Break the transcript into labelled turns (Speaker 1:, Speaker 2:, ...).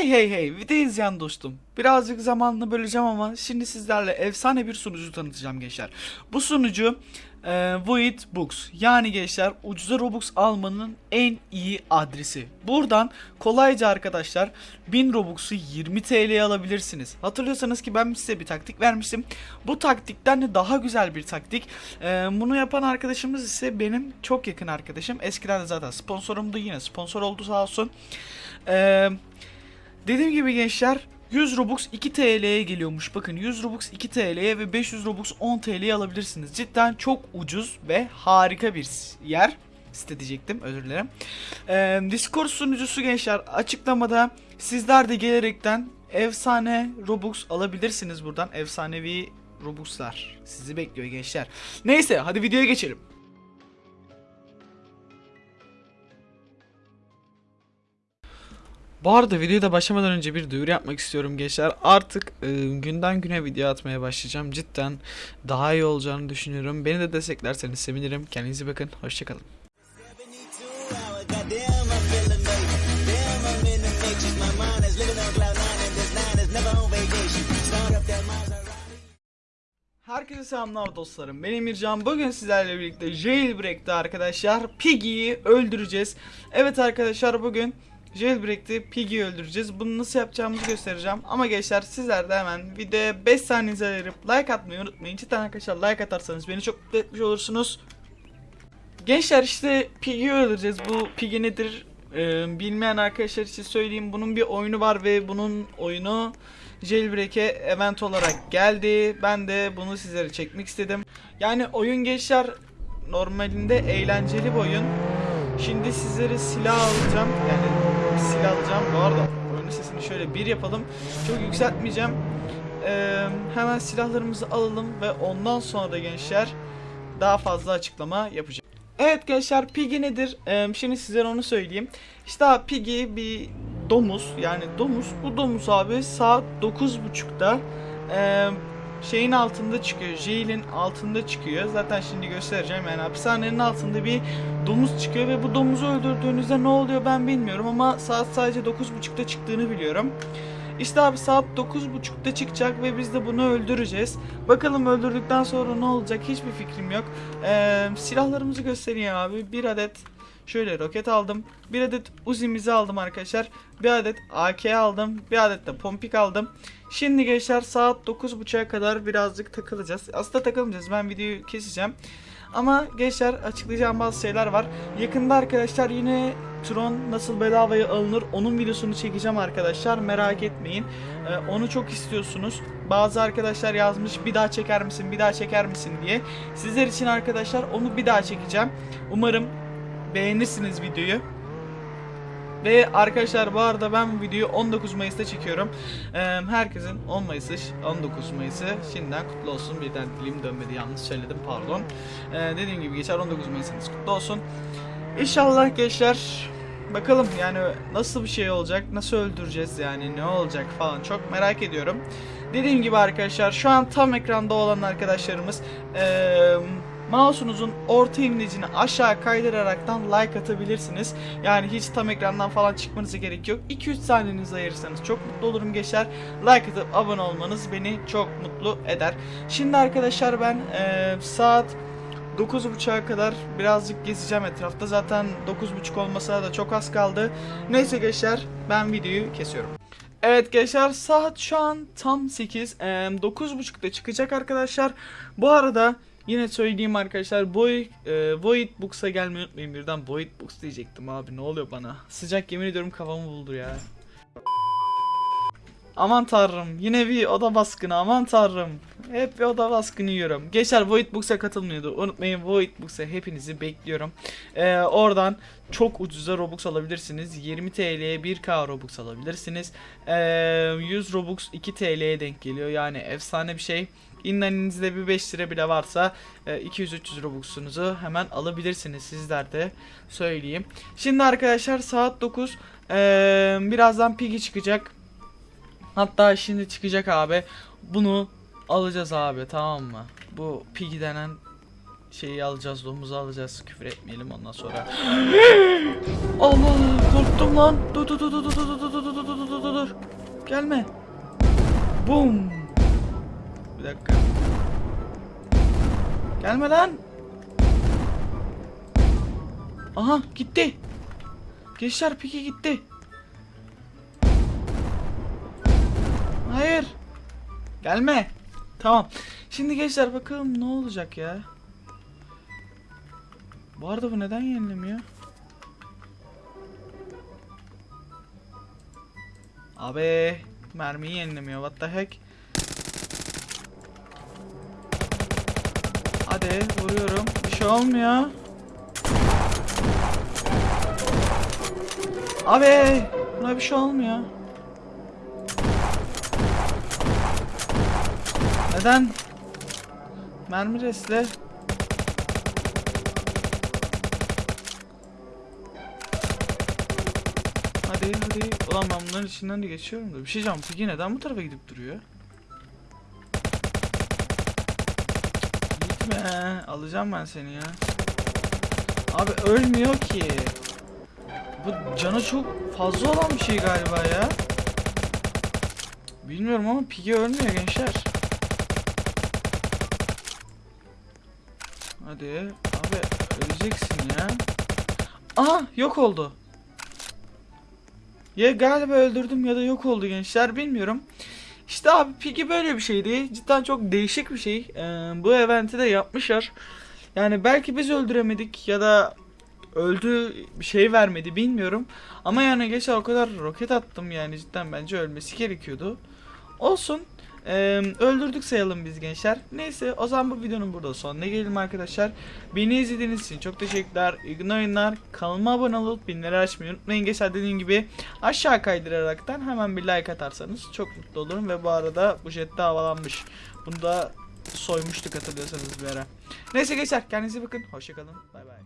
Speaker 1: Hey hey hey video izleyen dostum. Birazcık zamanını böleceğim ama şimdi sizlerle efsane bir sunucu tanıtacağım gençler. Bu sunucu e, Void Books. Yani gençler ucuza Robux almanın en iyi adresi. Buradan kolayca arkadaşlar 1000 Robux'u 20 TL'ye alabilirsiniz. Hatırlıyorsanız ki ben size bir taktik vermiştim. Bu taktikten de daha güzel bir taktik. E, bunu yapan arkadaşımız ise benim çok yakın arkadaşım. Eskiden de zaten sponsorumdu yine sponsor oldu sağ olsun. Eee Dediğim gibi gençler 100 Robux 2 TL'ye geliyormuş. Bakın 100 Robux 2 TL'ye ve 500 Robux 10 TL'ye alabilirsiniz. Cidden çok ucuz ve harika bir yer. Site diyecektim özür dilerim. Ee, Discord sunucusu gençler açıklamada sizler de gelerekten efsane Robux alabilirsiniz buradan. Efsanevi Robux'lar sizi bekliyor gençler. Neyse hadi videoya geçelim. Bu arada videoda başlamadan önce bir duyuru yapmak istiyorum gençler. Artık e, günden güne video atmaya başlayacağım. Cidden daha iyi olacağını düşünüyorum. Beni de desteklerseniz sevinirim. Kendinize bakın. Hoşçakalın. Herkese selamlar dostlarım. Ben Emircan. Bugün sizlerle birlikte Jailbreak'te arkadaşlar Piggy'yi öldüreceğiz. Evet arkadaşlar bugün Jailbreak'te Piggy'yi öldüreceğiz. Bunu nasıl yapacağımızı göstereceğim. Ama gençler sizler de hemen videoya 5 saniyenizi ayırıp like atmayı unutmayın. Cidden arkadaşlar like atarsanız beni çok mutlu etmiş olursunuz. Gençler işte Piggy'yi öldüreceğiz. Bu Piggy nedir? Ee, bilmeyen arkadaşlar için söyleyeyim. Bunun bir oyunu var ve bunun oyunu Jailbreak'e event olarak geldi. Ben de bunu sizlere çekmek istedim. Yani oyun gençler normalinde eğlenceli bir oyun. Şimdi sizlere silah alacağım. Yani silah alacağım. Bu arada oyunun sesini şöyle bir yapalım. Çok yükseltmeyeceğim. Ee, hemen silahlarımızı alalım ve ondan sonra da gençler daha fazla açıklama yapacağım. Evet gençler Piggy nedir? Ee, şimdi sizlere onu söyleyeyim. İşte abi Piggy bir domuz yani domuz. Bu domuz abi saat 9.30'da e, şeyin altında çıkıyor. Jail'in altında çıkıyor. Zaten şimdi göstereceğim yani hapishanenin altında bir domuz çıkıyor ve bu domuzu öldürdüğünüzde ne oluyor ben bilmiyorum ama saat sadece 9.30'da çıktığını biliyorum. İşte abi saat 9.30'da çıkacak ve biz de bunu öldüreceğiz. Bakalım öldürdükten sonra ne olacak hiçbir fikrim yok. Ee, silahlarımızı göstereyim abi. Bir adet şöyle roket aldım. Bir adet Uzi'mizi aldım arkadaşlar. Bir adet AK aldım. Bir adet de pompik aldım. Şimdi gençler saat 9.30'a kadar birazcık takılacağız. Aslında takılmayacağız. Ben videoyu keseceğim. Ama gençler açıklayacağım bazı şeyler var. Yakında arkadaşlar yine Tron nasıl bedavaya alınır onun videosunu çekeceğim arkadaşlar. Merak etmeyin. Ee, onu çok istiyorsunuz. Bazı arkadaşlar yazmış bir daha çeker misin bir daha çeker misin diye. Sizler için arkadaşlar onu bir daha çekeceğim. Umarım beğenirsiniz videoyu. Ve arkadaşlar bu arada ben bu videoyu 19 Mayıs'ta çekiyorum. Ee, herkesin 10 Mayıs'ı, 19 Mayıs'ı şimdiden kutlu olsun. Birden dilim dönmedi yanlış söyledim pardon. Ee, dediğim gibi geçer 19 Mayıs'ınız kutlu olsun. İnşallah gençler bakalım yani nasıl bir şey olacak, nasıl öldüreceğiz yani ne olacak falan çok merak ediyorum. Dediğim gibi arkadaşlar şu an tam ekranda olan arkadaşlarımız eee mouse'unuzun orta imlecini aşağı kaydıraraktan like atabilirsiniz. Yani hiç tam ekrandan falan çıkmanıza gerek yok. 2-3 saniyenizi ayırırsanız çok mutlu olurum geçer. Like atıp abone olmanız beni çok mutlu eder. Şimdi arkadaşlar ben eee, saat 9.30'a kadar birazcık gezeceğim etrafta. Zaten 9.30 olmasına da çok az kaldı. Neyse gençler ben videoyu kesiyorum. Evet gençler saat şu an tam 8. Ee, 9.30'da çıkacak arkadaşlar. Bu arada yine söyleyeyim arkadaşlar Boy, e, Void Books'a gelmeyi unutmayın birden Void Books diyecektim abi ne oluyor bana. Sıcak yemin ediyorum kafamı buldu ya. Aman tanrım yine bir oda baskını aman tanrım. Hep bir oda baskını yiyorum. Gençler Void Books'a katılmıyordu. Unutmayın Void Books'a hepinizi bekliyorum. Ee, oradan çok ucuza Robux alabilirsiniz. 20 TL'ye 1K Robux alabilirsiniz. Ee, 100 Robux 2 TL'ye denk geliyor. Yani efsane bir şey. İnleninizde bir 5 lira bile varsa e, 200-300 Robux'unuzu hemen alabilirsiniz sizler de söyleyeyim. Şimdi arkadaşlar saat 9. Ee, birazdan Piggy çıkacak. Hatta şimdi çıkacak abi. Bunu alacağız abi tamam mı? Bu Piggy denen şeyi alacağız, domuzu alacağız. Küfür etmeyelim ondan sonra. Allah korktum lan. Dur dur dur dur dur dur dur dur dur dur dur dur. Gelme. Bum. Bir dakika. Gelme lan. Aha gitti. Gençler piki gitti. Hayır. Gelme. Tamam. Şimdi gençler bakalım ne olacak ya. Bu arada bu neden yenilemiyor? Abi mermiyi yenilemiyor. What the heck? Hadi vuruyorum. Bir şey olmuyor. Abi buna bir şey olmuyor. Neden? Mermi resle. Hadi hadi. Ulan ben bunların içinden de geçiyorum da. Bir şey diyeceğim. Peki neden bu tarafa gidip duruyor? Gitme. Alacağım ben seni ya. Abi ölmüyor ki. Bu canı çok fazla olan bir şey galiba ya. Bilmiyorum ama Piggy ölmüyor gençler. Hadi abi öleceksin ya. Aha yok oldu. Ya galiba öldürdüm ya da yok oldu gençler bilmiyorum. İşte abi Piggy böyle bir şeydi. Cidden çok değişik bir şey. Ee, bu eventi de yapmışlar. Yani belki biz öldüremedik ya da öldü bir şey vermedi bilmiyorum. Ama yani geçen o kadar roket attım yani cidden bence ölmesi gerekiyordu. Olsun. Ee, öldürdük sayalım biz gençler. Neyse o zaman bu videonun burada sonuna gelelim arkadaşlar. Beni izlediğiniz için çok teşekkürler. İyi oyunlar. Kanalıma abone olup binleri açmayı unutmayın. Gençler dediğim gibi aşağı kaydıraraktan hemen bir like atarsanız çok mutlu olurum. Ve bu arada bu jet de havalanmış. Bunu da soymuştuk hatırlıyorsanız bir ara. Neyse gençler kendinize bakın. Hoşçakalın. Bay bay.